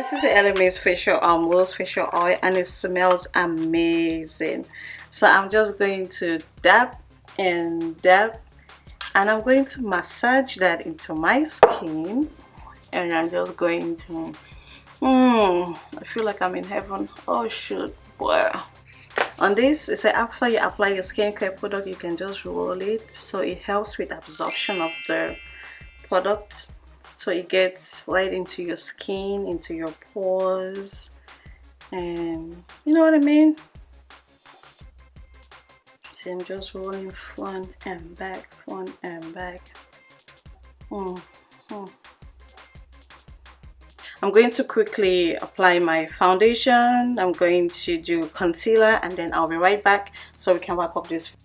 this is the Elemis facial um rose facial oil and it smells amazing. So I'm just going to dab and dab and I'm going to massage that into my skin and I'm just going to mm, I feel like I'm in heaven. Oh shoot boy. On this it's like after you apply your skincare product you can just roll it. So it helps with absorption of the product so it gets right into your skin into your pores and you know what I mean? So I'm just rolling front and back front and back. Mm -hmm. I'm going to quickly apply my foundation. I'm going to do concealer and then I'll be right back so we can wrap up this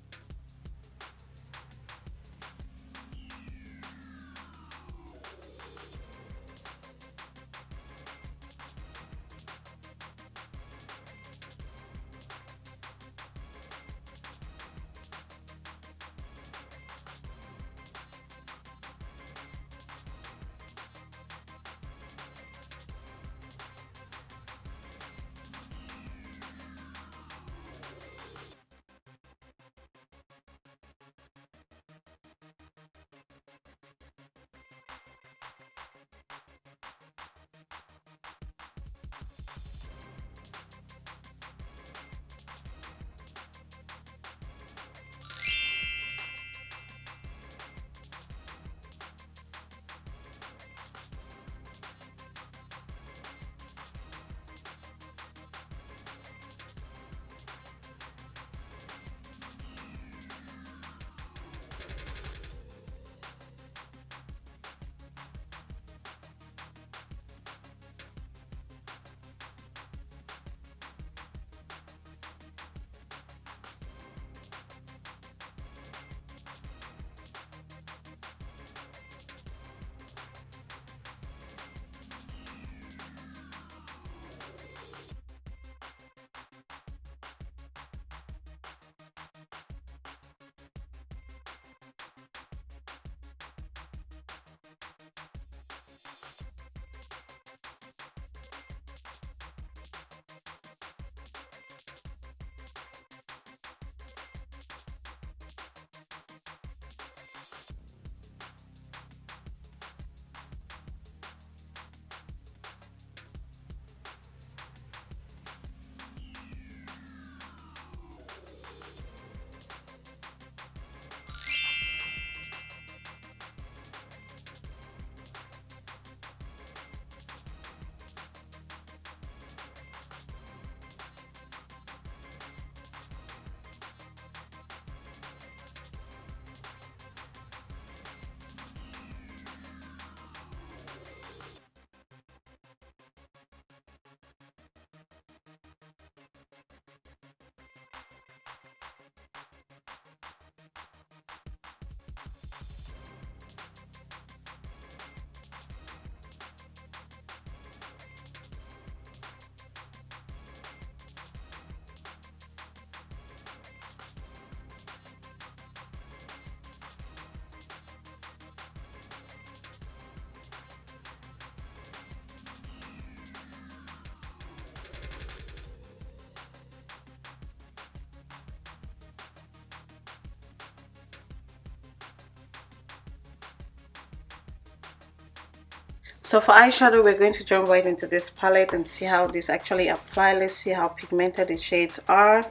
so for eyeshadow we're going to jump right into this palette and see how this actually apply. Let's see how pigmented the shades are.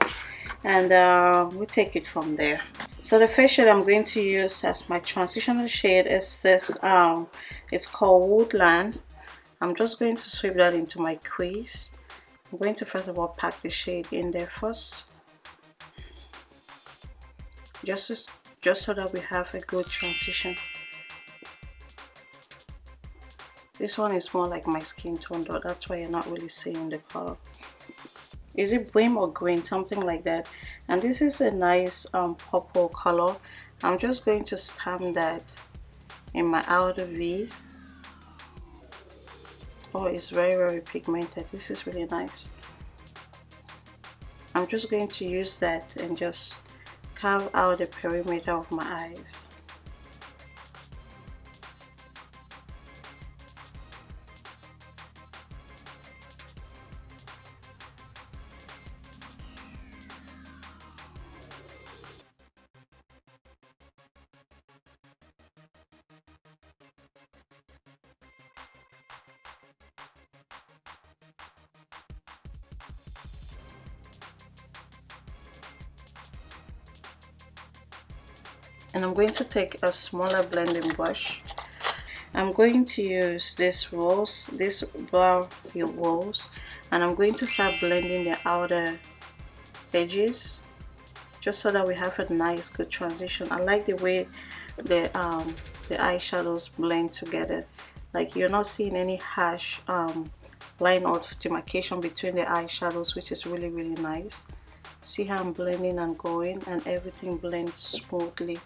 And uh, we'll take it from there. So the first shade i'm going to use as my transitional shade is this um it's called woodland. I'm just going to sweep that into my crease. I'm going to first of all pack the shade in there first. Just just so that we have a good transition this one is more like my skin tone though. That's why you're not really seeing the color. Is it brim or green? Something like that. And this is a nice um, purple color. I'm just going to stamp that in my outer V. Oh it's very very pigmented. This is really nice. I'm just going to use that and just carve out the perimeter of my eyes and I'm going to take a smaller blending brush. I'm going to use this rose this brown rose and I'm going to start blending the outer edges just so that we have a nice good transition. I like the way the um the eyeshadows blend together. Like you're not seeing any harsh um, line of demarcation between the eyeshadows which is really really nice. See how I'm blending and going and everything blends smoothly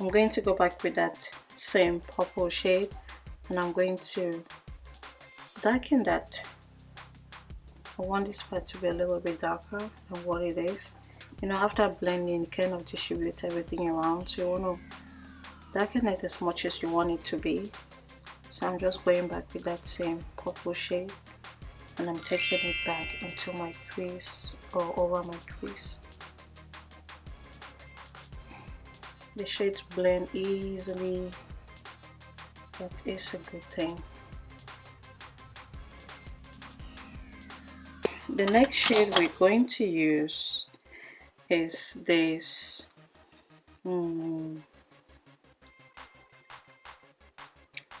I'm going to go back with that same purple shade and I'm going to darken that. I want this part to be a little bit darker than what it is. You know after blending you kind of distribute everything around so you want to darken it as much as you want it to be. So I'm just going back with that same purple shade and I'm taking it back into my crease or over my crease the shades blend easily. That is a good thing. The next shade we're going to use is this hmm,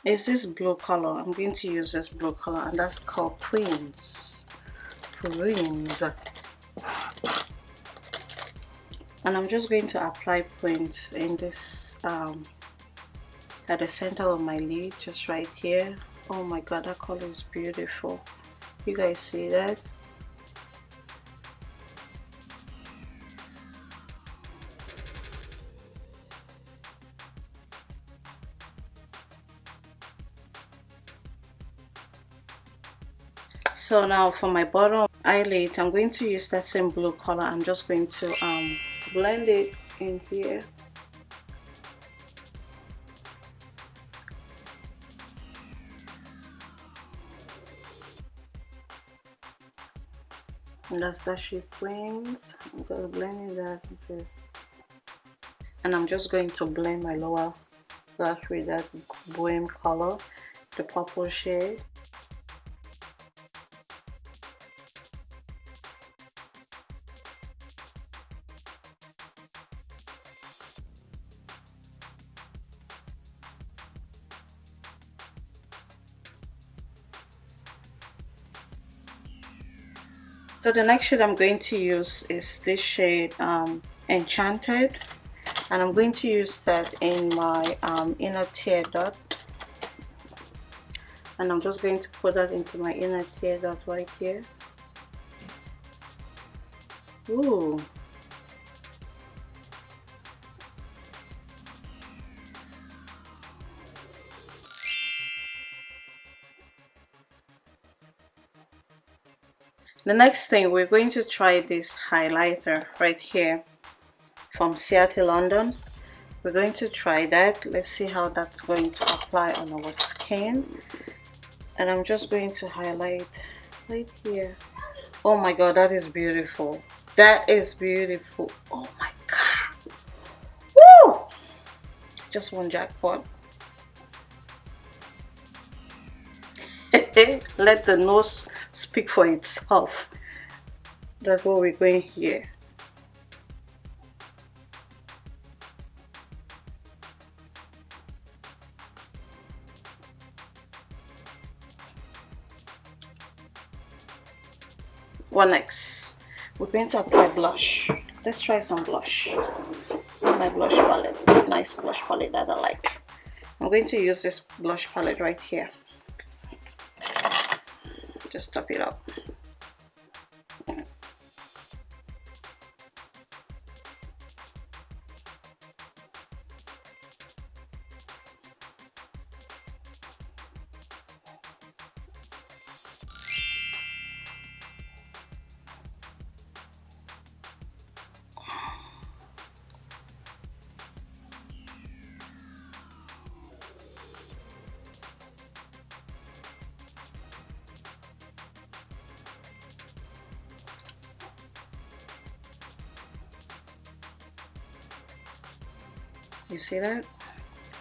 is this blue color. I'm going to use this blue color and that's called Prince Prince and I'm just going to apply points in this um, at the center of my lid just right here. Oh my god that color is beautiful. You guys see that? So now for my bottom eyelid i'm going to use that same blue color. I'm just going to um blend it in here. And that's that she wings i'm just blending that into and i'm just going to blend my lower lash with that bohem color the purple shade so the next shade i'm going to use is this shade um, enchanted. And i'm going to use that in my um, inner tear dot. And i'm just going to put that into my inner tear dot right here. Ooh. The next thing we're going to try this highlighter right here from Ciaté London. We're going to try that. Let's see how that's going to apply on our skin. And I'm just going to highlight right here. Oh my god that is beautiful. That is beautiful. Oh my god. Woo! just one jackpot. Let the nose speak for itself. That's what we're going here. What next? We're going to apply blush. Let's try some blush. My blush palette. Nice blush palette that i like. I'm going to use this blush palette right here just top it up you see that?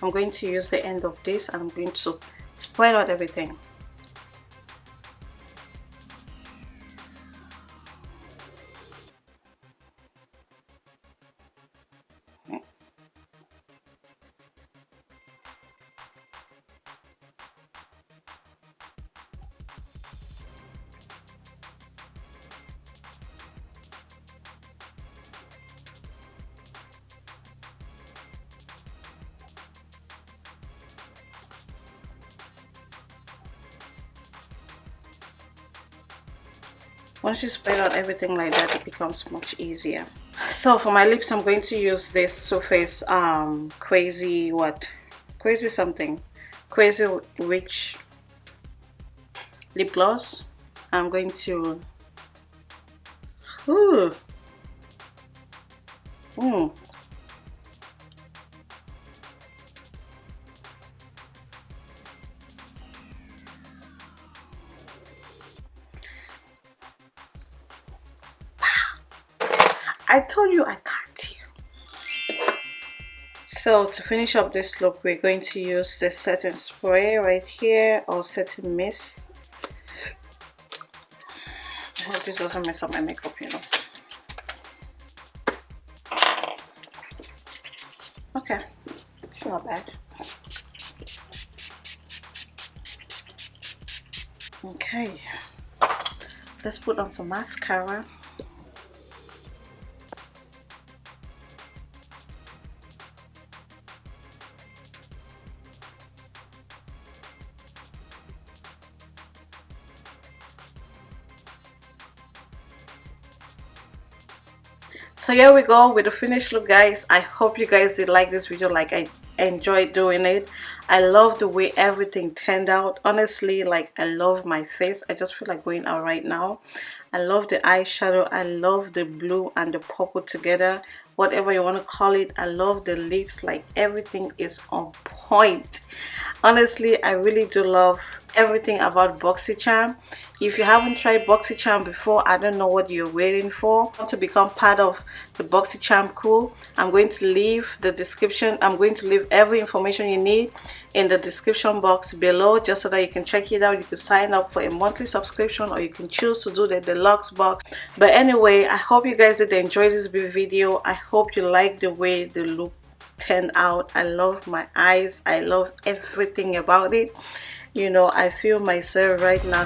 I'm going to use the end of this. I'm going to spread out everything once you spread out everything like that it becomes much easier so for my lips i'm going to use this Too Faced um crazy what crazy something crazy rich lip gloss i'm going to Ooh. Mm. You I. So to finish up this look, we're going to use the setting spray right here or setting mist. I hope this doesn't mess up my makeup, you know. Okay, it's not bad. Okay, let's put on some mascara. So here we go with the finished look guys. I hope you guys did like this video like i enjoyed doing it. I love the way everything turned out. Honestly like i love my face. I just feel like going out right now. I love the eyeshadow. I love the blue and the purple together. Whatever you want to call it i love the lips. Like everything is on point honestly i really do love everything about boxycharm. If you haven't tried boxycharm before i don't know what you're waiting for. To become part of the boxycharm crew i'm going to leave the description i'm going to leave every information you need in the description box below just so that you can check it out. You can sign up for a monthly subscription or you can choose to do the deluxe box. But anyway i hope you guys did enjoy this video. I hope you like the way the look turned out. I love my eyes. I love everything about it. You know i feel myself right now